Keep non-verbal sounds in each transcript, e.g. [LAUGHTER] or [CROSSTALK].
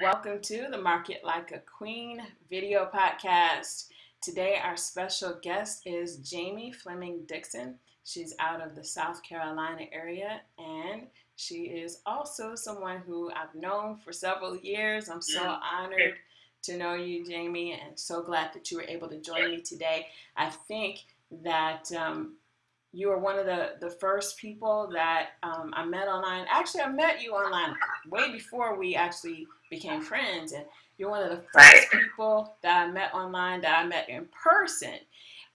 Welcome to the Market Like a Queen video podcast. Today, our special guest is Jamie Fleming Dixon. She's out of the South Carolina area and she is also someone who I've known for several years. I'm so mm. honored to know you, Jamie, and so glad that you were able to join me today. I think that um, you were one of the, the first people that um, I met online. Actually, I met you online way before we actually became friends. And you're one of the first people that I met online that I met in person.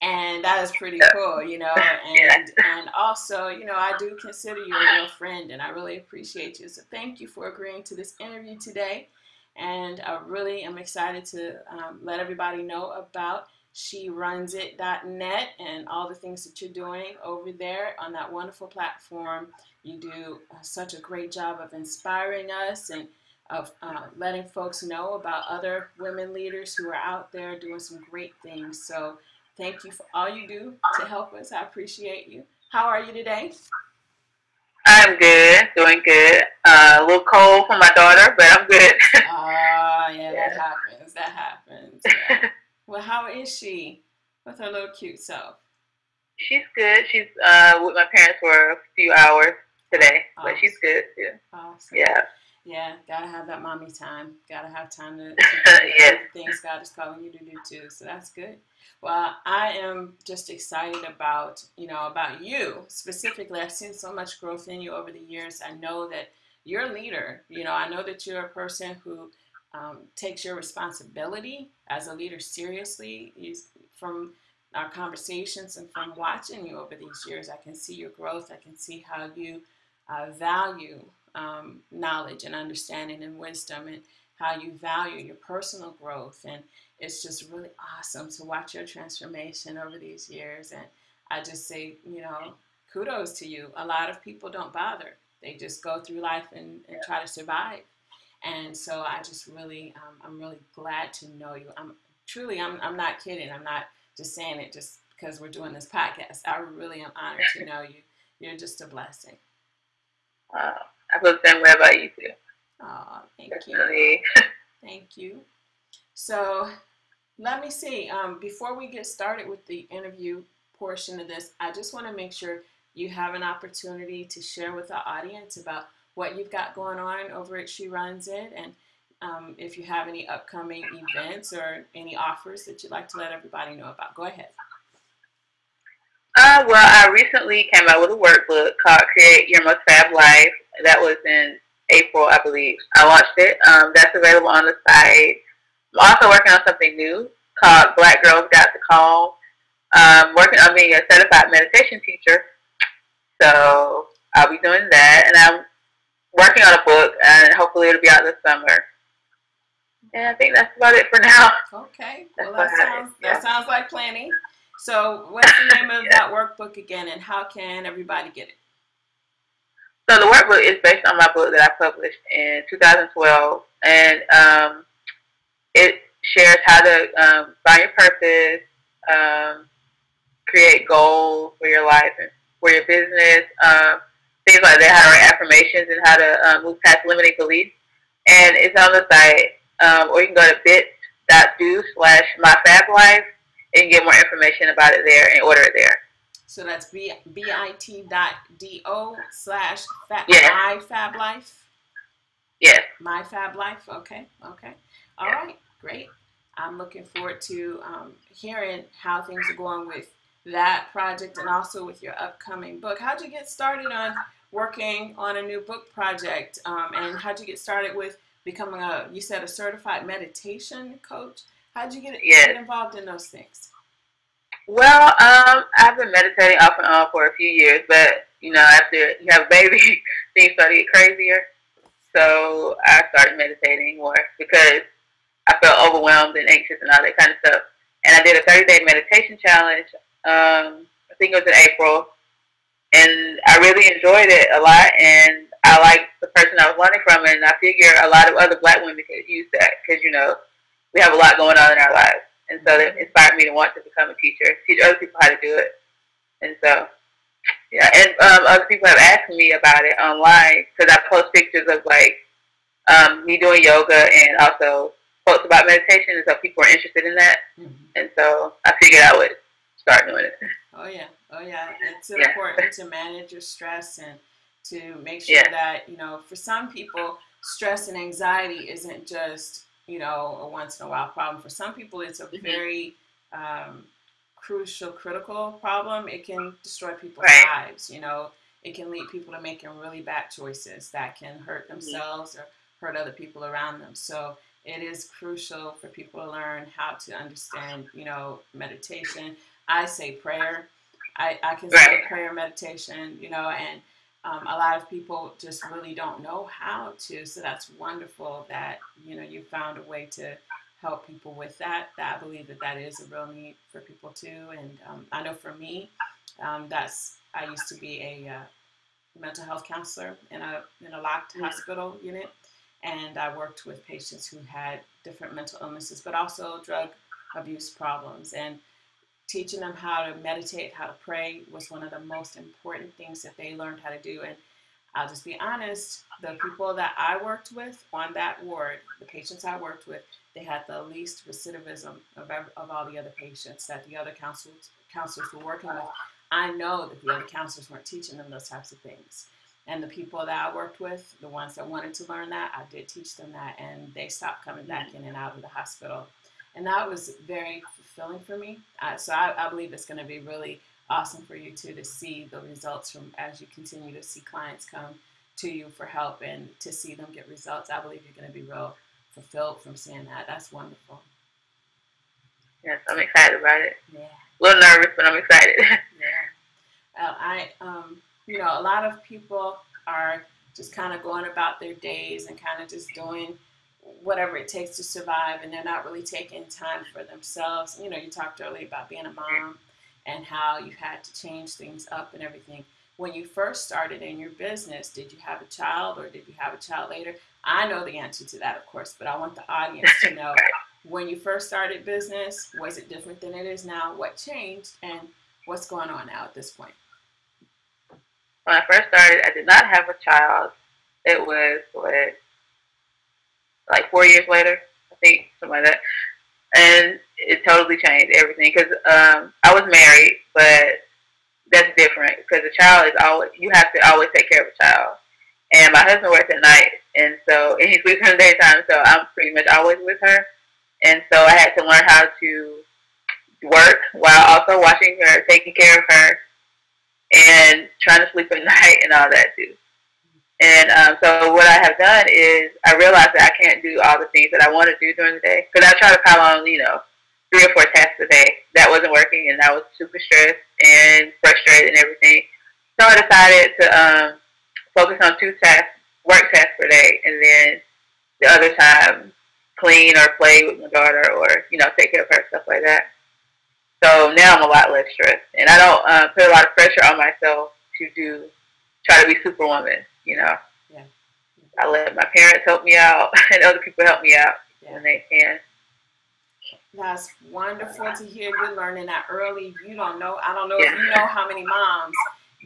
And that is pretty cool, you know. [LAUGHS] And and also, you know, I do consider you a real friend and I really appreciate you. So thank you for agreeing to this interview today. And I really am excited to um, let everybody know about SheRunsIt.net and all the things that you're doing over there on that wonderful platform. You do uh, such a great job of inspiring us and of uh, letting folks know about other women leaders who are out there doing some great things. So thank you for all you do to help us. I appreciate you. How are you today? I'm good, doing good. Uh, a little cold for my daughter, but I'm good. [LAUGHS] [LAUGHS] Ah, uh, yeah, that happens. That happens. Yeah. [LAUGHS] well, how is she with her little cute self? She's good. She's uh, with my parents for a few hours today, awesome. but she's good too. Awesome. Yeah. Yeah, gotta have that mommy time. Gotta have time to, to [LAUGHS] yeah. things God is calling you to do too. So that's good. Well, I am just excited about you know about you specifically. I've seen so much growth in you over the years. I know that you're a leader. You know, I know that you're a person who um, takes your responsibility as a leader seriously. You, from our conversations and from watching you over these years, I can see your growth. I can see how you uh, value um, knowledge and understanding and wisdom and how you value your personal growth. And it's just really awesome to watch your transformation over these years. And I just say, you know, kudos to you. A lot of people don't bother, they just go through life and, and try to survive. And so I just really, um, I'm really glad to know you. I'm truly, I'm, I'm not kidding. I'm not just saying it just because we're doing this podcast. I really am honored to [LAUGHS] know you. You're just a blessing. Wow. I feel the same way about you too. Oh, thank Definitely. you. [LAUGHS] thank you. So let me see. Um, before we get started with the interview portion of this, I just want to make sure you have an opportunity to share with the audience about what you've got going on over at She Runs It and um, if you have any upcoming events or any offers that you'd like to let everybody know about. Go ahead. Uh, well, I recently came out with a workbook called Create Your Most Fab Life. That was in April, I believe. I launched it. Um, that's available on the site. I'm also working on something new called Black Girls Got the Call. Um, working on being a certified meditation teacher. So I'll be doing that. And I'm working on a book, and hopefully it'll be out this summer. And I think that's about it for now. Okay. Well, that sounds, that sounds like planning. So, what's the name of [LAUGHS] that workbook again, and how can everybody get it? So, the workbook is based on my book that I published in 2012, and um, it shares how to um, find your purpose, um, create goals for your life and for your business, um, things like that, how to write affirmations, and how to um, move past limiting beliefs. And it's on the site, um, or you can go to bit.do slash myfablife and get more information about it there and order it there. So that's b bit dot do slash fab, yes. my fab life. Yes. My fab life. Okay. Okay. All yes. right. Great. I'm looking forward to um, hearing how things are going with that project and also with your upcoming book. How'd you get started on working on a new book project? Um, and how'd you get started with becoming a, you said a certified meditation coach? How'd you get, yes. get involved in those things? Well, um, I've been meditating off and on for a few years, but you know, after you have a baby, [LAUGHS] things start to get crazier. So I started meditating more because I felt overwhelmed and anxious and all that kind of stuff. And I did a 30 day meditation challenge. Um, I think it was in April, and I really enjoyed it a lot. And I like the person I was learning from, and I figure a lot of other Black women could use that because you know we have a lot going on in our lives. And so that inspired me to want to become a teacher, teach other people how to do it. And so, yeah, and um, other people have asked me about it online because I post pictures of like um, me doing yoga and also posts about meditation, and so people are interested in that. Mm-hmm. And so I figured I would start doing it. Oh yeah, oh yeah. It's yeah. important to manage your stress and to make sure yeah. that you know, for some people, stress and anxiety isn't just you know a once in a while problem. For some people, it's a mm-hmm. very um, crucial, critical problem. It can destroy people's right. lives. You know, it can lead people to making really bad choices that can hurt mm-hmm. themselves or hurt other people around them. So it is crucial for people to learn how to understand, you know, meditation. I say prayer. I, I consider right. prayer meditation, you know, and um, a lot of people just really don't know how to. So that's wonderful that, you know, you found a way to help people with that. that I believe that that is a real need for people too. And um, I know for me, um, that's, I used to be a uh, mental health counselor in a, in a locked mm-hmm. hospital unit and I worked with patients who had different mental illnesses, but also drug abuse problems. And teaching them how to meditate, how to pray was one of the most important things that they learned how to do. And I'll just be honest, the people that I worked with on that ward, the patients I worked with, they had the least recidivism of, of all the other patients that the other counselors, counselors were working with. I know that the other counselors weren't teaching them those types of things. And the people that I worked with, the ones that wanted to learn that, I did teach them that, and they stopped coming back mm-hmm. in and out of the hospital. And that was very fulfilling for me. Uh, so I, I believe it's going to be really awesome for you too to see the results from as you continue to see clients come to you for help and to see them get results. I believe you're going to be real fulfilled from seeing that. That's wonderful. Yes, I'm excited about it. Yeah. A little nervous, but I'm excited. [LAUGHS] yeah. Well, I um, you know, a lot of people are just kind of going about their days and kind of just doing whatever it takes to survive and they're not really taking time for themselves. You know, you talked earlier about being a mom and how you had to change things up and everything. When you first started in your business, did you have a child or did you have a child later? I know the answer to that, of course, but I want the audience to know [LAUGHS] when you first started business, was it different than it is now? What changed and what's going on now at this point? when I first started, I did not have a child. It was what, like four years later, I think, something like that. And it totally changed everything because um, I was married, but that's different because a child is always you have to always take care of a child. And my husband works at night, and so [LAUGHS] and he sleeps in the daytime, so I'm pretty much always with her. And so I had to learn how to work while also watching her, taking care of her, and trying to sleep at [LAUGHS] night and all that too. And um, so what I have done is I realized that I can't do all the things that I want to do during the day because I try to pile on, you know, three or four tasks a day. That wasn't working, and I was super stressed and frustrated and everything. So I decided to um, focus on two tasks, work tasks per day, and then the other time clean or play with my daughter or you know take care of her stuff like that. So now I'm a lot less stressed, and I don't uh, put a lot of pressure on myself to do try to be superwoman. You know, yeah. I let my parents help me out, [LAUGHS] and other people help me out yeah. when they can. That's wonderful to hear you learning that early. You don't know. I don't know yeah. if you know how many moms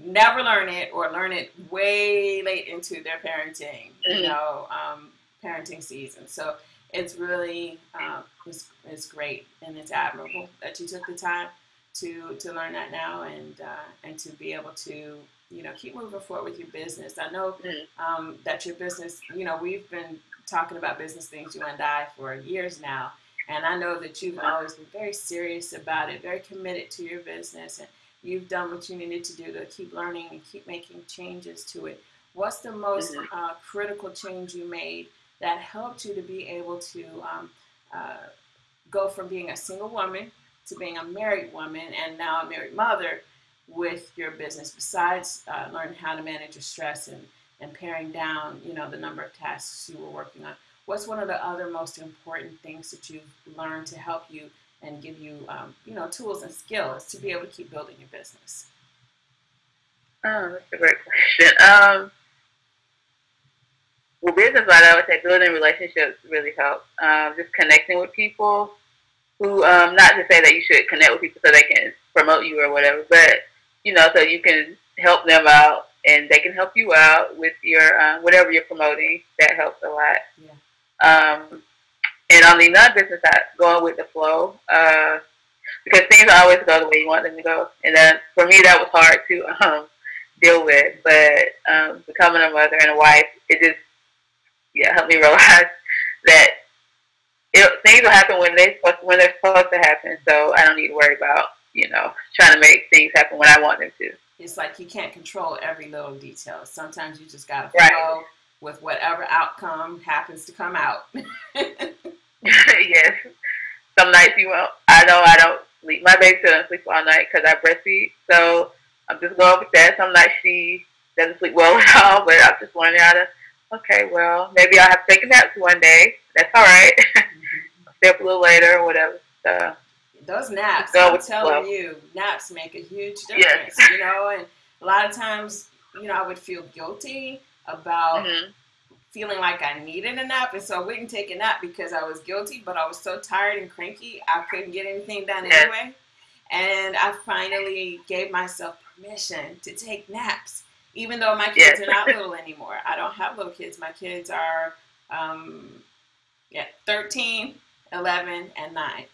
never learn it or learn it way late into their parenting. Mm-hmm. You know, um, parenting season. So it's really um, it's, it's great and it's admirable that you took the time to to learn that now and uh, and to be able to you know keep moving forward with your business. I know mm. um, that your business you know we've been talking about business things you and I for years now, and I know that you've always been very serious about it, very committed to your business, and you've done what you needed to do to keep learning and keep making changes to it. What's the most mm-hmm. uh, critical change you made? that helped you to be able to um, uh, go from being a single woman to being a married woman and now a married mother with your business besides uh, learning how to manage your stress and, and paring down you know the number of tasks you were working on what's one of the other most important things that you've learned to help you and give you um, you know tools and skills to be able to keep building your business oh that's a great question um, well, business wise, I would say building relationships really helps. Um, just connecting with people who, um, not to say that you should connect with people so they can promote you or whatever, but you know, so you can help them out and they can help you out with your uh, whatever you're promoting. That helps a lot. Yeah. Um, and on the non-business side, going with the flow, uh, because things always go the way you want them to go. And then for me, that was hard to [LAUGHS] um, deal with. But um, becoming a mother and a wife, it just yeah helped me [LAUGHS] realize that it, things will happen when they when they're supposed to happen. So I don't need to worry about you know trying to make things happen when I want them to. It's like you can't control every little detail. Sometimes you just gotta flow with whatever outcome happens to come out. [LAUGHS] [LAUGHS] yes. Some nights you won't. I know I don't sleep. My baby doesn't sleep all night because I breastfeed. So I'm just going with that. Some nights she doesn't sleep well [LAUGHS] at all, but I'm just learning how to. Okay, well, maybe I'll have to take a nap one day. That's all right. Mm-hmm. Stay up a little later or whatever. So those naps, I'm telling you, naps make a huge difference. Yes. You know, and a lot of times, you know, I would feel guilty about mm-hmm. feeling like I needed a nap, and so I wouldn't take a nap because I was guilty. But I was so tired and cranky, I couldn't get anything done yes. anyway. And I finally gave myself permission to take naps, even though my kids yes. are not little anymore. I don't have little kids. My kids are, um, yeah, 13, 11, and 9.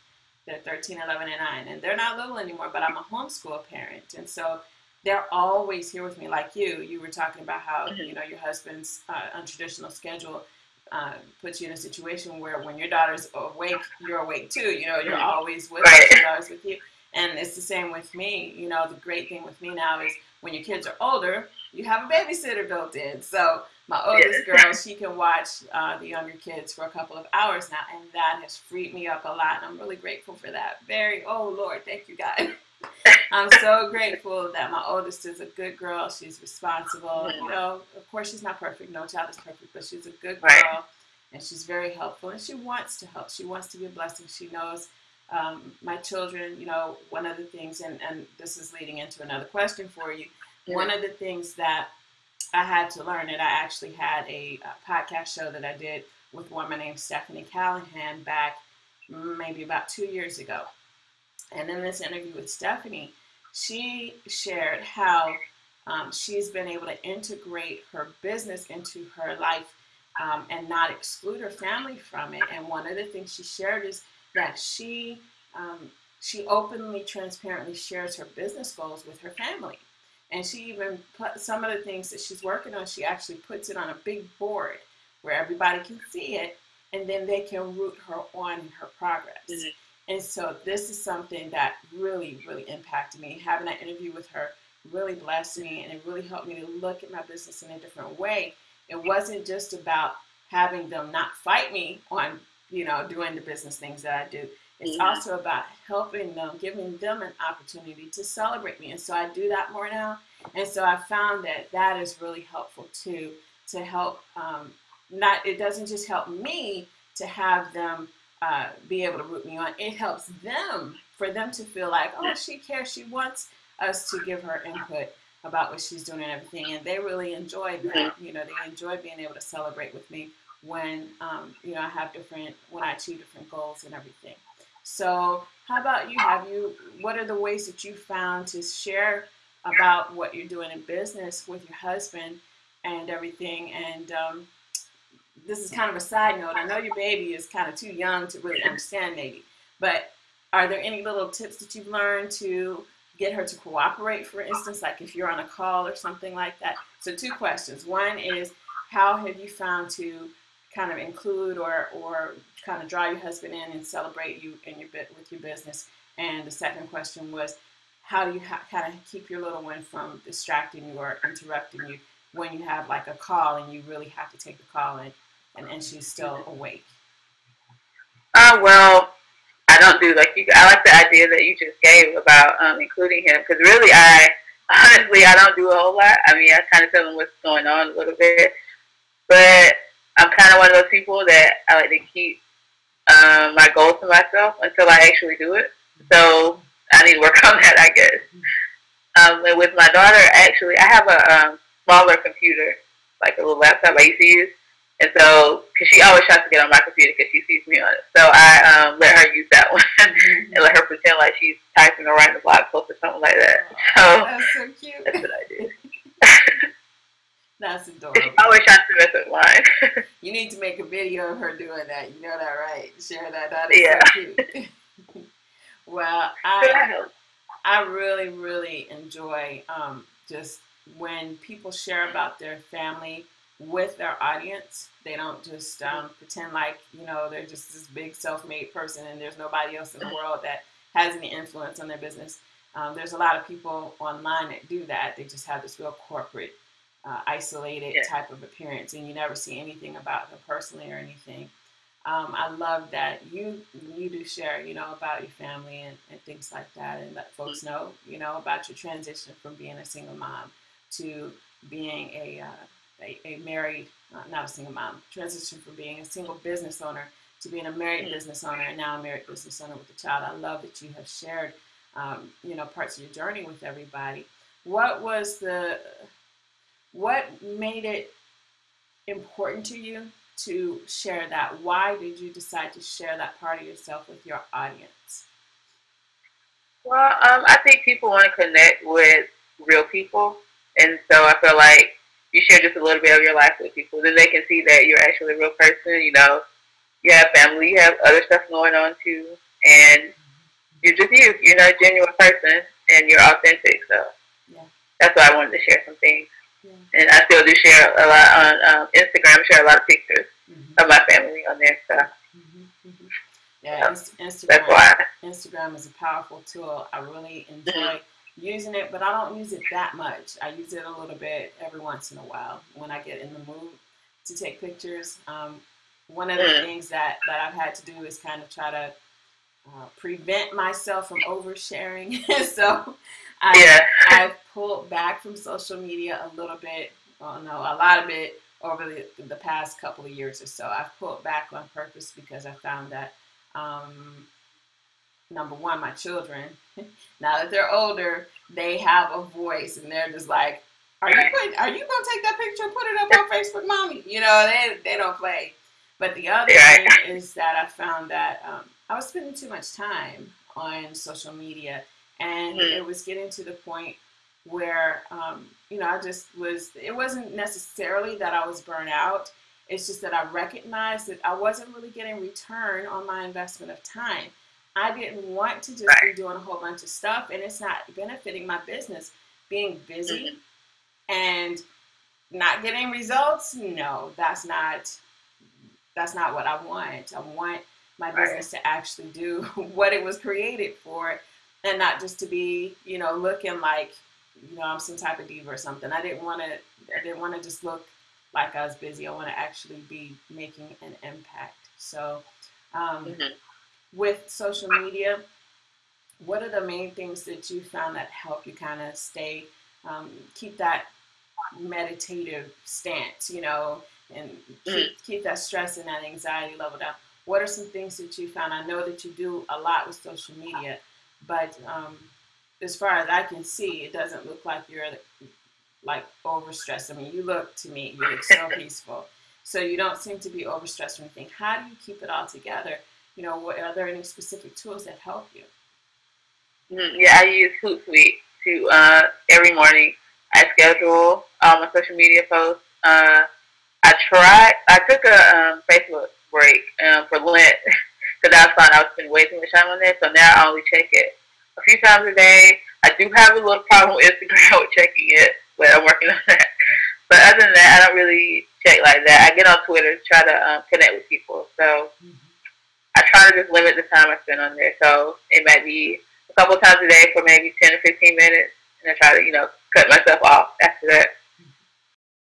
They're 13, 11, and 9. And they're not little anymore, but I'm a homeschool parent. And so they're always here with me. Like you, you were talking about how, mm-hmm. you know, your husband's uh, untraditional schedule uh, puts you in a situation where when your daughter's awake, you're awake too. You know, you're mm-hmm. always with right. her, always with you. And it's the same with me. You know, the great thing with me now is when your kids are older, you have a babysitter built in. So my oldest girl, she can watch uh, the younger kids for a couple of hours now, and that has freed me up a lot. And I'm really grateful for that. Very, oh Lord, thank you, God. [LAUGHS] I'm so grateful that my oldest is a good girl. She's responsible. You know, of course, she's not perfect. No child is perfect, but she's a good girl, and she's very helpful. And she wants to help. She wants to be a blessing. She knows um, my children. You know, one of the things, and and this is leading into another question for you. One of the things that I had to learn it. I actually had a, a podcast show that I did with a woman named Stephanie Callahan back maybe about two years ago. And in this interview with Stephanie, she shared how um, she's been able to integrate her business into her life um, and not exclude her family from it. And one of the things she shared is that she um, she openly, transparently shares her business goals with her family. And she even put some of the things that she's working on, she actually puts it on a big board where everybody can see it and then they can root her on her progress. Mm-hmm. And so this is something that really, really impacted me. Having that interview with her really blessed me and it really helped me to look at my business in a different way. It wasn't just about having them not fight me on, you know, doing the business things that I do. It's also about helping them, giving them an opportunity to celebrate me. And so I do that more now. And so I found that that is really helpful too, to help, um, not, it doesn't just help me to have them uh, be able to root me on. It helps them, for them to feel like, oh, she cares. She wants us to give her input about what she's doing and everything. And they really enjoy that. You know, they enjoy being able to celebrate with me when, um, you know, I have different, when I achieve different goals and everything. So, how about you? Have you? What are the ways that you found to share about what you're doing in business with your husband and everything? And um, this is kind of a side note. I know your baby is kind of too young to really understand, maybe, but are there any little tips that you've learned to get her to cooperate, for instance, like if you're on a call or something like that? So, two questions. One is, how have you found to kind of include or, or kind of draw your husband in and celebrate you in your bit with your business? And the second question was, how do you ha- kind of keep your little one from distracting you or interrupting you when you have like a call and you really have to take the call and, and, and she's still awake? Uh, well, I don't do like you. I like the idea that you just gave about um, including him because really, I honestly I don't do a whole lot. I mean, I kind of tell him what's going on a little bit, but I'm kind of one of those people that I like to keep um, my goals to myself until I actually do it. So I need to work [LAUGHS] on that, I guess. Um, and with my daughter, actually, I have a um, smaller computer, like a little laptop I used to use. And so, because she always tries to get on my computer because she sees me on it. So I um, let her use that [LAUGHS] one and let her pretend like she's typing or writing a blog post or something like that. So that's so cute. That's what I do. That's adorable. I wish I could do it live. you need to make a video of her doing that. You know that, right? Share that. That is yeah. so cute. [LAUGHS] [LAUGHS] well, I I really really enjoy um, just when people share about their family with their audience. They don't just um, pretend like you know they're just this big self-made person and there's nobody else in the world that has any influence on their business. Um, there's a lot of people online that do that. They just have this real corporate uh, isolated yeah. type of appearance, and you never see anything about them personally or anything. Um, I love that you you do share, you know, about your family and, and things like that, and let folks mm. know, you know, about your transition from being a single mom to being a uh, a, a, married, uh, not a single mom, transition from being a single business owner to being a married mm. business owner and now a married business owner with a child. I love that you have shared, um, you know, parts of your journey with everybody. What was the, what made it important to you to share that? Why did you decide to share that part of yourself with your audience? Well, um, I think people want to connect with real people. And so I feel like you share just a little bit of your life with people, then they can see that you're actually a real person. You know, you have family, you have other stuff going on too, and you're just you. You're not a genuine person, and you're authentic. So yeah. that's why I wanted to share some things. And I still do share a lot on um, Instagram. Share a lot of pictures mm-hmm. of my family on there. So. Mm-hmm. Yeah, Instagram. That's why. Instagram is a powerful tool. I really enjoy. Mm-hmm using it, but I don't use it that much. I use it a little bit every once in a while when I get in the mood to take pictures. Um, one of the mm. things that, that I've had to do is kind of try to uh, prevent myself from oversharing. [LAUGHS] so I, yeah. I've pulled back from social media a little bit, well, no, a lot of it over the, the past couple of years or so. I've pulled back on purpose because I found that um, number one, my children, [LAUGHS] now that they're older, they have a voice and they're just like, are you are you gonna take that picture and put it up on Facebook, mommy? You know, they they don't play. But the other thing is that I found that um, I was spending too much time on social media, and mm-hmm. it was getting to the point where um, you know I just was. It wasn't necessarily that I was burnt out. It's just that I recognized that I wasn't really getting return on my investment of time. I didn't want to just right. be doing a whole bunch of stuff and it's not benefiting my business. Being busy mm-hmm. and not getting results, no, that's not that's not what I want. I want my right. business to actually do [LAUGHS] what it was created for and not just to be, you know, looking like, you know, I'm some type of diva or something. I didn't want to I didn't want to just look like I was busy. I want to actually be making an impact. So um, mm-hmm with social media, what are the main things that you found that help you kind of stay, um, keep that meditative stance, you know, and keep, mm. keep that stress and that anxiety level down? What are some things that you found? I know that you do a lot with social media, but um, as far as I can see, it doesn't look like you're like overstressed. I mean, you look to me, you look so [LAUGHS] peaceful. So you don't seem to be overstressed or anything. How do you keep it all together you know, what, are there any specific tools that help you? Mm, yeah, I use Hootsuite to uh, every morning. I schedule um, my social media posts. Uh, I tried. I took a um, Facebook break um, for Lent because I found I was spending way too much time on there. So now I only check it a few times a day. I do have a little problem with Instagram [LAUGHS] with checking it, but I'm working on that. [LAUGHS] But other than that, I don't really check like that. I get on Twitter to try to um, connect with people. So. I try to just limit the time I spend on there. So it might be a couple times a day for maybe 10 or 15 minutes. And I try to, you know, cut myself off after that.